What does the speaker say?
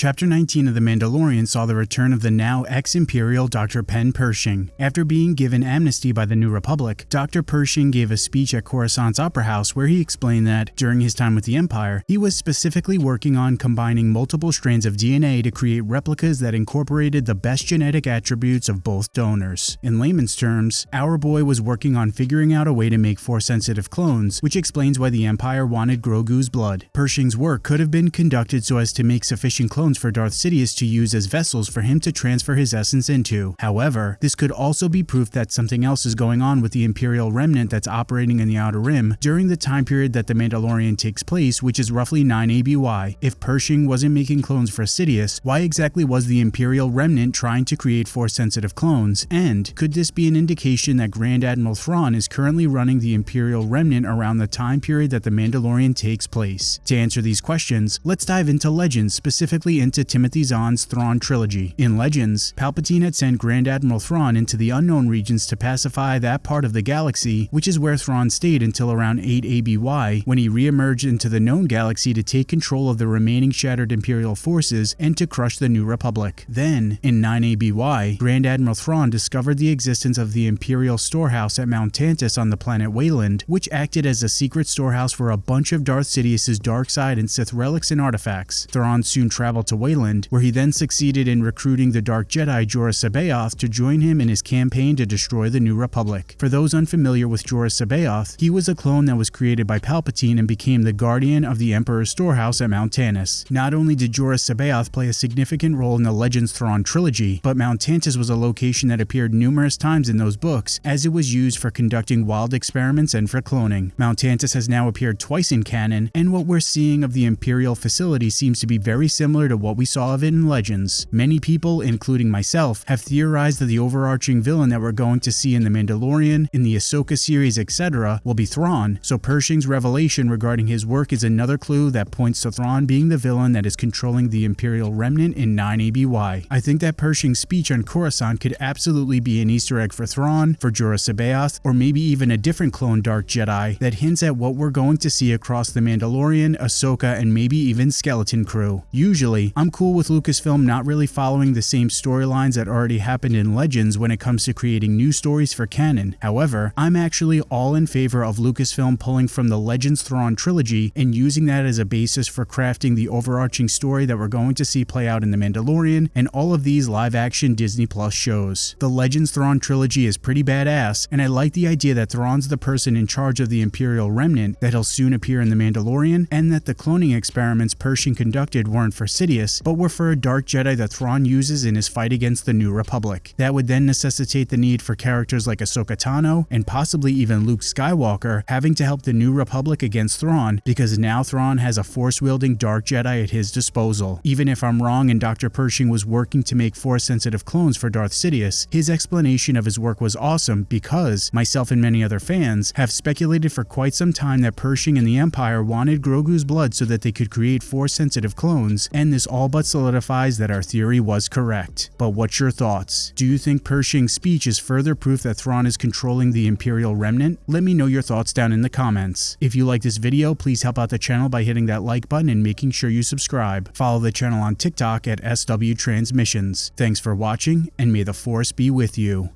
Chapter 19 of The Mandalorian saw the return of the now ex-Imperial Dr. Penn Pershing. After being given amnesty by the New Republic, Dr. Pershing gave a speech at Coruscant's Opera House where he explained that, during his time with the Empire, he was specifically working on combining multiple strands of DNA to create replicas that incorporated the best genetic attributes of both donors. In layman's terms, our boy was working on figuring out a way to make Force-sensitive clones, which explains why the Empire wanted Grogu's blood. Pershing's work could have been conducted so as to make sufficient clones for Darth Sidious to use as vessels for him to transfer his essence into. However, this could also be proof that something else is going on with the Imperial remnant that's operating in the Outer Rim during the time period that The Mandalorian takes place, which is roughly 9 ABY. If Pershing wasn't making clones for Sidious, why exactly was the Imperial remnant trying to create Force-sensitive clones? And could this be an indication that Grand Admiral Thrawn is currently running the Imperial remnant around the time period that The Mandalorian takes place? To answer these questions, let's dive into Legends, specifically into Timothy Zahn's Thrawn trilogy. In Legends, Palpatine had sent Grand Admiral Thrawn into the unknown regions to pacify that part of the galaxy, which is where Thrawn stayed until around 8 ABY, when he re-emerged into the known galaxy to take control of the remaining shattered Imperial forces and to crush the New Republic. Then, in 9 ABY, Grand Admiral Thrawn discovered the existence of the Imperial storehouse at Mount Tantiss on the planet Wayland, which acted as a secret storehouse for a bunch of Darth Sidious's dark side and Sith relics and artifacts. Thrawn soon traveled to Wayland, where he then succeeded in recruiting the Dark Jedi Joruus C'baoth to join him in his campaign to destroy the New Republic. For those unfamiliar with Joruus C'baoth, he was a clone that was created by Palpatine and became the guardian of the Emperor's storehouse at Mount Tantiss. Not only did Joruus C'baoth play a significant role in the Legends Thrawn trilogy, but Mount Tantiss was a location that appeared numerous times in those books, as it was used for conducting wild experiments and for cloning. Mount Tantiss has now appeared twice in canon, and what we're seeing of the Imperial facility seems to be very similar to what we saw of it in Legends. Many people, including myself, have theorized that the overarching villain that we're going to see in The Mandalorian, in the Ahsoka series, etc., will be Thrawn, so Pershing's revelation regarding his work is another clue that points to Thrawn being the villain that is controlling the Imperial remnant in 9 ABY. I think that Pershing's speech on Coruscant could absolutely be an Easter egg for Thrawn, for Joruus C'baoth, or maybe even a different clone Dark Jedi that hints at what we're going to see across The Mandalorian, Ahsoka, and maybe even Skeleton Crew. Usually, I'm cool with Lucasfilm not really following the same storylines that already happened in Legends when it comes to creating new stories for canon. However, I'm actually all in favor of Lucasfilm pulling from the Legends Thrawn trilogy and using that as a basis for crafting the overarching story that we're going to see play out in The Mandalorian and all of these live-action Disney Plus shows. The Legends Thrawn trilogy is pretty badass, and I like the idea that Thrawn's the person in charge of the Imperial Remnant, that he'll soon appear in The Mandalorian, and that the cloning experiments Pershing conducted weren't for Sidious, but were for a Dark Jedi that Thrawn uses in his fight against the New Republic. That would then necessitate the need for characters like Ahsoka Tano, and possibly even Luke Skywalker, having to help the New Republic against Thrawn, because now Thrawn has a force-wielding Dark Jedi at his disposal. Even if I'm wrong and Dr. Pershing was working to make Force-sensitive clones for Darth Sidious, his explanation of his work was awesome because, myself and many other fans, have speculated for quite some time that Pershing and the Empire wanted Grogu's blood so that they could create Force-sensitive clones, and this all but solidifies that our theory was correct. But what's your thoughts? Do you think Pershing's speech is further proof that Thrawn is controlling the Imperial Remnant? Let me know your thoughts down in the comments. If you like this video, please help out the channel by hitting that like button and making sure you subscribe. Follow the channel on TikTok at SW Transmissions. Thanks for watching, and may the Force be with you.